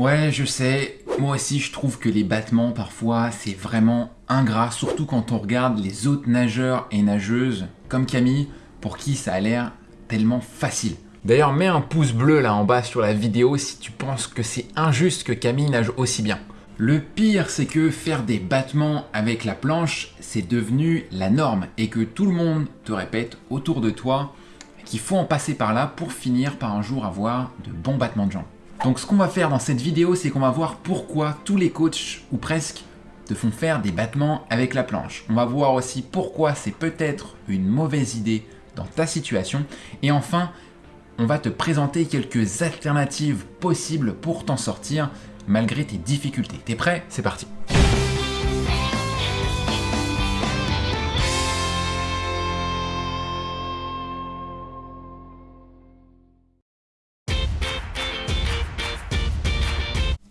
Ouais, je sais, moi aussi je trouve que les battements parfois c'est vraiment ingrat, surtout quand on regarde les autres nageurs et nageuses comme Camille, pour qui ça a l'air tellement facile. D'ailleurs, mets un pouce bleu là en bas sur la vidéo si tu penses que c'est injuste que Camille nage aussi bien. Le pire, c'est que faire des battements avec la planche, c'est devenu la norme et que tout le monde te répète autour de toi qu'il faut en passer par là pour finir par un jour avoir de bons battements de jambes. Donc ce qu'on va faire dans cette vidéo, c'est qu'on va voir pourquoi tous les coachs, ou presque, te font faire des battements avec la planche. On va voir aussi pourquoi c'est peut-être une mauvaise idée dans ta situation. Et enfin, on va te présenter quelques alternatives possibles pour t'en sortir malgré tes difficultés. T'es prêt? C'est parti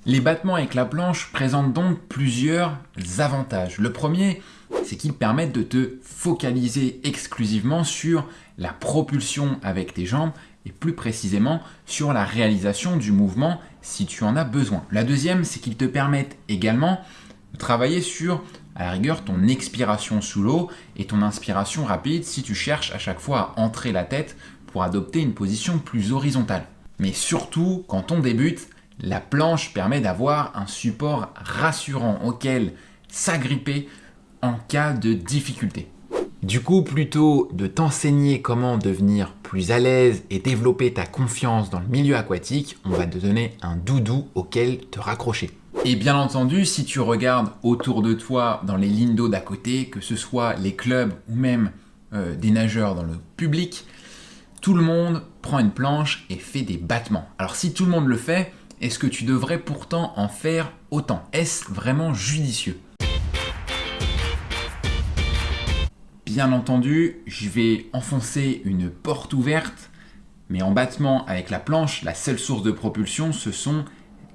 Les battements avec la planche présentent donc plusieurs avantages. Le premier, c'est qu'ils permettent de te focaliser exclusivement sur la propulsion avec tes jambes et plus précisément sur la réalisation du mouvement si tu en as besoin. La deuxième, c'est qu'ils te permettent également de travailler sur, à la rigueur, ton expiration sous l'eau et ton inspiration rapide si tu cherches à chaque fois à entrer la tête pour adopter une position plus horizontale. Mais surtout, quand on débute, la planche permet d'avoir un support rassurant auquel s'agripper en cas de difficulté. Du coup, plutôt de t'enseigner comment devenir plus à l'aise et développer ta confiance dans le milieu aquatique, on va te donner un doudou auquel te raccrocher. Et bien entendu, si tu regardes autour de toi dans les lignes d'eau d'à côté, que ce soit les clubs ou même euh, des nageurs dans le public, tout le monde prend une planche et fait des battements. Alors si tout le monde le fait, est-ce que tu devrais pourtant en faire autant? Est-ce vraiment judicieux? Bien entendu, je vais enfoncer une porte ouverte, mais en battement avec la planche, la seule source de propulsion, ce sont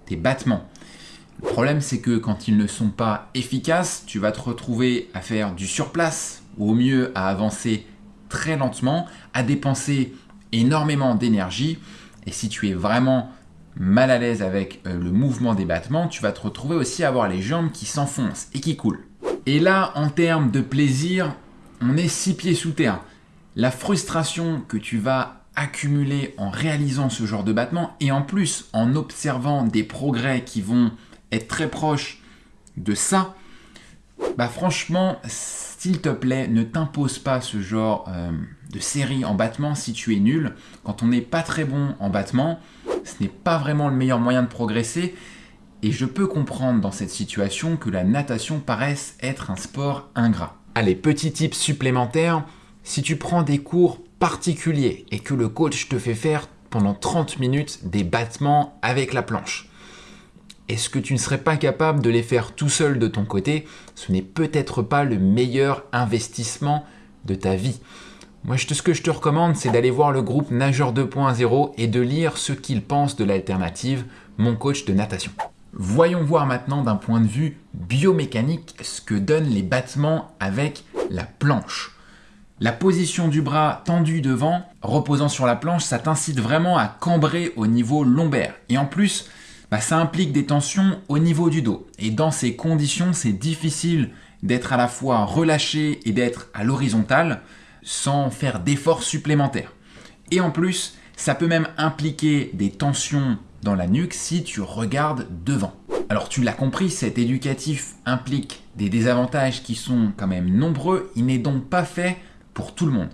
tes battements. Le problème, c'est que quand ils ne sont pas efficaces, tu vas te retrouver à faire du surplace, ou au mieux à avancer très lentement, à dépenser énormément d'énergie. Et si tu es vraiment mal à l'aise avec euh, le mouvement des battements, tu vas te retrouver aussi à avoir les jambes qui s'enfoncent et qui coulent. Et là, en termes de plaisir, on est six pieds sous terre. La frustration que tu vas accumuler en réalisant ce genre de battement et en plus en observant des progrès qui vont être très proches de ça, bah franchement, s'il te plaît, ne t'impose pas ce genre euh, de série en battement si tu es nul. Quand on n'est pas très bon en battement, ce n'est pas vraiment le meilleur moyen de progresser. Et je peux comprendre dans cette situation que la natation paraisse être un sport ingrat. Allez, petit tip supplémentaire, si tu prends des cours particuliers et que le coach te fait faire pendant 30 minutes des battements avec la planche, est-ce que tu ne serais pas capable de les faire tout seul de ton côté? Ce n'est peut-être pas le meilleur investissement de ta vie. Moi, ce que je te recommande, c'est d'aller voir le groupe Nageur 2.0 et de lire ce qu'ils pensent de l'alternative, mon coach de natation. Voyons voir maintenant d'un point de vue biomécanique ce que donnent les battements avec la planche. La position du bras tendu devant, reposant sur la planche, ça t'incite vraiment à cambrer au niveau lombaire. Et en plus, bah, ça implique des tensions au niveau du dos. Et dans ces conditions, c'est difficile d'être à la fois relâché et d'être à l'horizontale sans faire d'efforts supplémentaires. Et en plus, ça peut même impliquer des tensions dans la nuque si tu regardes devant. Alors tu l'as compris, cet éducatif implique des désavantages qui sont quand même nombreux, il n'est donc pas fait pour tout le monde.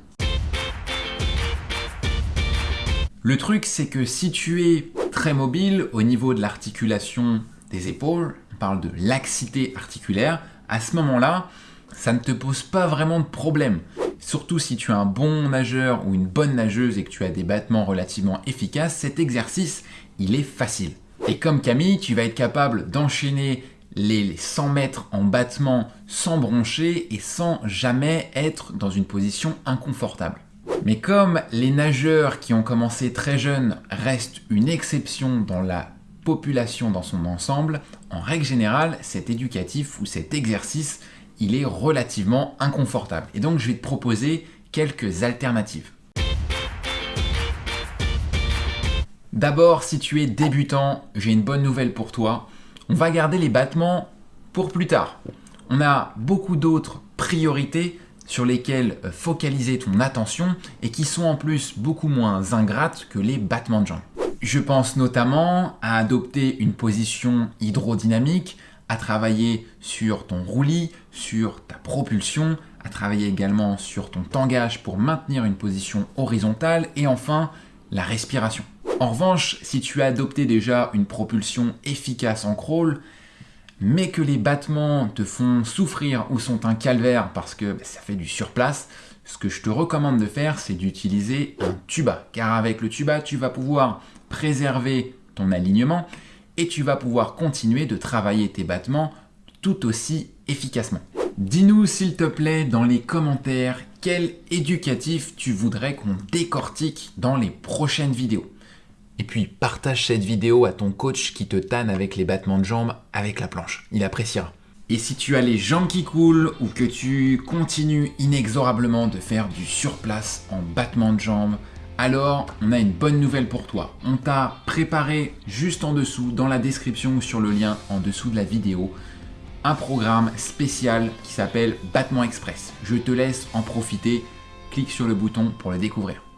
Le truc c'est que si tu es très mobile au niveau de l'articulation des épaules, on parle de laxité articulaire, à ce moment-là, ça ne te pose pas vraiment de problème. Surtout si tu es un bon nageur ou une bonne nageuse et que tu as des battements relativement efficaces, cet exercice, il est facile. Et comme Camille, tu vas être capable d'enchaîner les 100 mètres en battement sans broncher et sans jamais être dans une position inconfortable. Mais comme les nageurs qui ont commencé très jeunes restent une exception dans la population dans son ensemble, en règle générale, cet éducatif ou cet exercice il est relativement inconfortable. Et donc je vais te proposer quelques alternatives. D'abord, si tu es débutant, j'ai une bonne nouvelle pour toi. On va garder les battements pour plus tard. On a beaucoup d'autres priorités sur lesquelles focaliser ton attention et qui sont en plus beaucoup moins ingrates que les battements de jambes. Je pense notamment à adopter une position hydrodynamique, travailler sur ton roulis, sur ta propulsion, à travailler également sur ton tangage pour maintenir une position horizontale et enfin la respiration. En revanche, si tu as adopté déjà une propulsion efficace en crawl, mais que les battements te font souffrir ou sont un calvaire parce que ça fait du surplace, ce que je te recommande de faire, c'est d'utiliser un tuba. Car avec le tuba, tu vas pouvoir préserver ton alignement et tu vas pouvoir continuer de travailler tes battements tout aussi efficacement. Dis-nous s'il te plaît dans les commentaires quel éducatif tu voudrais qu'on décortique dans les prochaines vidéos. Et puis partage cette vidéo à ton coach qui te tanne avec les battements de jambes avec la planche. Il appréciera. Et si tu as les jambes qui coulent ou que tu continues inexorablement de faire du surplace en battement de jambes, alors on a une bonne nouvelle pour toi. On t'a préparé juste en dessous, dans la description ou sur le lien en dessous de la vidéo, un programme spécial qui s'appelle Battement Express. Je te laisse en profiter. Clique sur le bouton pour le découvrir.